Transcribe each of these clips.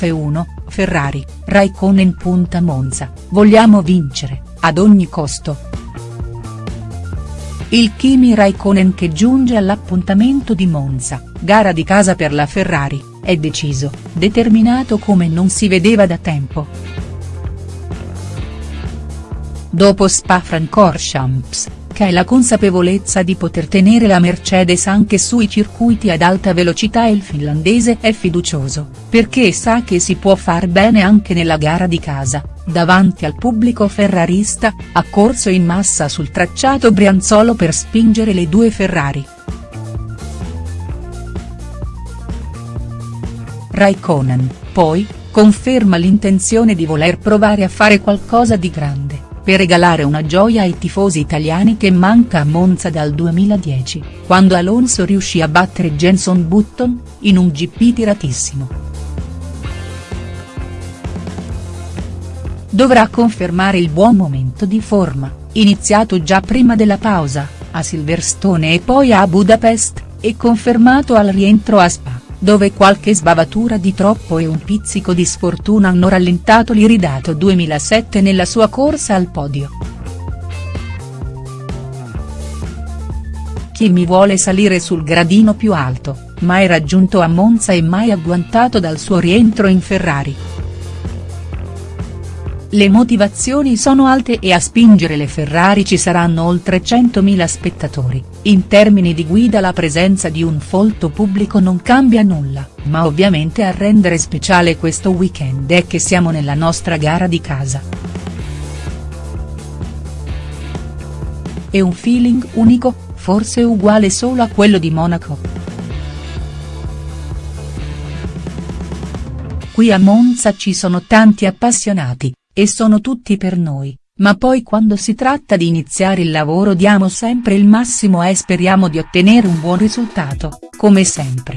F1, Ferrari, Raikkonen punta Monza, vogliamo vincere, ad ogni costo. Il Kimi Raikkonen che giunge all'appuntamento di Monza, gara di casa per la Ferrari, è deciso, determinato come non si vedeva da tempo. Dopo Spa-Francorchamps, è la consapevolezza di poter tenere la Mercedes anche sui circuiti ad alta velocità il finlandese è fiducioso, perché sa che si può far bene anche nella gara di casa, davanti al pubblico ferrarista, ha corso in massa sul tracciato brianzolo per spingere le due Ferrari. Raikkonen, poi, conferma l'intenzione di voler provare a fare qualcosa di grande per regalare una gioia ai tifosi italiani che manca a Monza dal 2010, quando Alonso riuscì a battere Jenson Button, in un GP tiratissimo. Dovrà confermare il buon momento di forma, iniziato già prima della pausa, a Silverstone e poi a Budapest, e confermato al rientro a Spa dove qualche sbavatura di troppo e un pizzico di sfortuna hanno rallentato l'iridato 2007 nella sua corsa al podio. Chi mi vuole salire sul gradino più alto, mai raggiunto a Monza e mai agguantato dal suo rientro in Ferrari. Le motivazioni sono alte e a spingere le Ferrari ci saranno oltre 100.000 spettatori, in termini di guida la presenza di un folto pubblico non cambia nulla, ma ovviamente a rendere speciale questo weekend è che siamo nella nostra gara di casa. È un feeling unico, forse uguale solo a quello di Monaco. Qui a Monza ci sono tanti appassionati, e sono tutti per noi, ma poi quando si tratta di iniziare il lavoro diamo sempre il massimo e speriamo di ottenere un buon risultato, come sempre.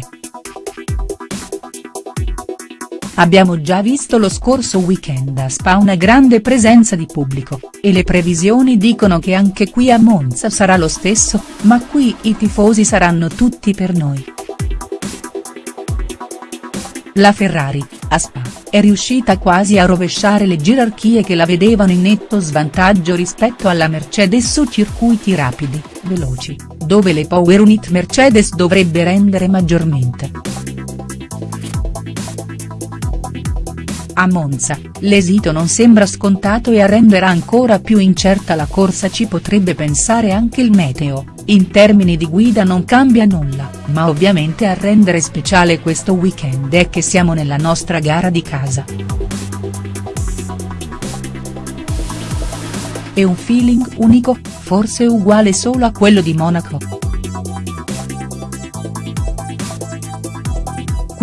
Abbiamo già visto lo scorso weekend a Spa una grande presenza di pubblico, e le previsioni dicono che anche qui a Monza sarà lo stesso, ma qui i tifosi saranno tutti per noi. La Ferrari, a Spa, è riuscita quasi a rovesciare le gerarchie che la vedevano in netto svantaggio rispetto alla Mercedes su circuiti rapidi, veloci, dove le power unit Mercedes dovrebbe rendere maggiormente. A Monza, l'esito non sembra scontato e a rendere ancora più incerta la corsa ci potrebbe pensare anche il meteo, in termini di guida non cambia nulla, ma ovviamente a rendere speciale questo weekend è che siamo nella nostra gara di casa. È un feeling unico, forse uguale solo a quello di Monaco.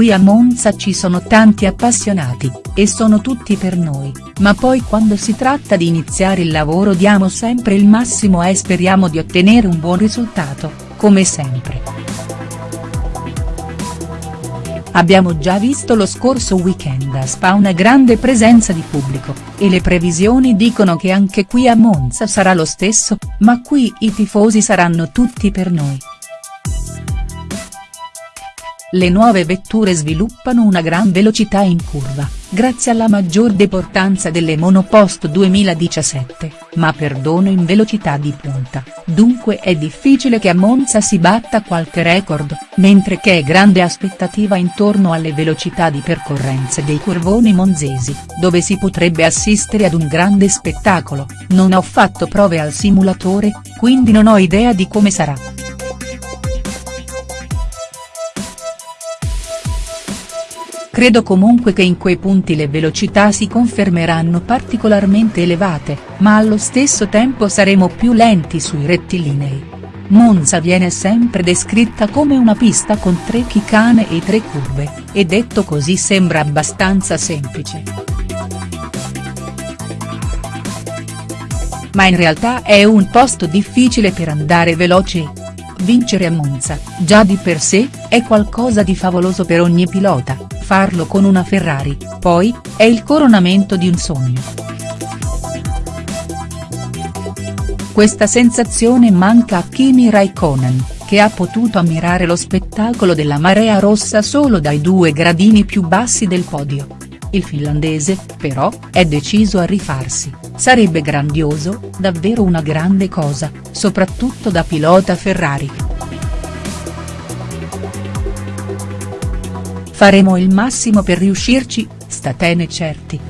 Qui a Monza ci sono tanti appassionati, e sono tutti per noi, ma poi quando si tratta di iniziare il lavoro diamo sempre il massimo e speriamo di ottenere un buon risultato, come sempre. Abbiamo già visto lo scorso weekend a Spa una grande presenza di pubblico, e le previsioni dicono che anche qui a Monza sarà lo stesso, ma qui i tifosi saranno tutti per noi. Le nuove vetture sviluppano una gran velocità in curva, grazie alla maggior deportanza delle monopost 2017, ma perdono in velocità di punta, dunque è difficile che a Monza si batta qualche record, mentre che è grande aspettativa intorno alle velocità di percorrenze dei curvoni monzesi, dove si potrebbe assistere ad un grande spettacolo, non ho fatto prove al simulatore, quindi non ho idea di come sarà. Credo comunque che in quei punti le velocità si confermeranno particolarmente elevate, ma allo stesso tempo saremo più lenti sui rettilinei. Monza viene sempre descritta come una pista con tre chicane e tre curve, e detto così sembra abbastanza semplice. Ma in realtà è un posto difficile per andare veloci. Vincere a Monza, già di per sé, è qualcosa di favoloso per ogni pilota farlo con una Ferrari, poi, è il coronamento di un sogno. Questa sensazione manca a Kimi Raikkonen, che ha potuto ammirare lo spettacolo della marea rossa solo dai due gradini più bassi del podio. Il finlandese, però, è deciso a rifarsi, sarebbe grandioso, davvero una grande cosa, soprattutto da pilota Ferrari. Faremo il massimo per riuscirci, statene certi.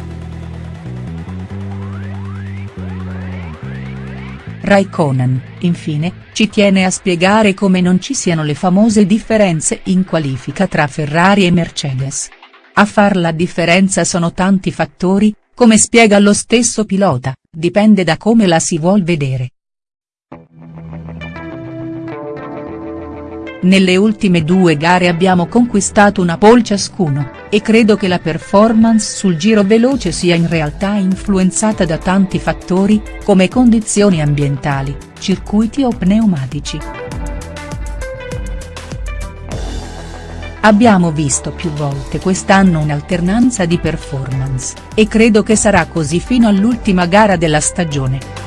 Raikkonen, infine, ci tiene a spiegare come non ci siano le famose differenze in qualifica tra Ferrari e Mercedes. A far la differenza sono tanti fattori, come spiega lo stesso pilota, dipende da come la si vuol vedere. Nelle ultime due gare abbiamo conquistato una pole ciascuno, e credo che la performance sul giro veloce sia in realtà influenzata da tanti fattori, come condizioni ambientali, circuiti o pneumatici. Abbiamo visto più volte quest'anno un'alternanza di performance, e credo che sarà così fino all'ultima gara della stagione.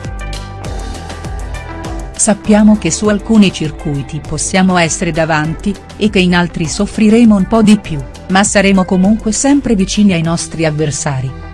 Sappiamo che su alcuni circuiti possiamo essere davanti, e che in altri soffriremo un po' di più, ma saremo comunque sempre vicini ai nostri avversari.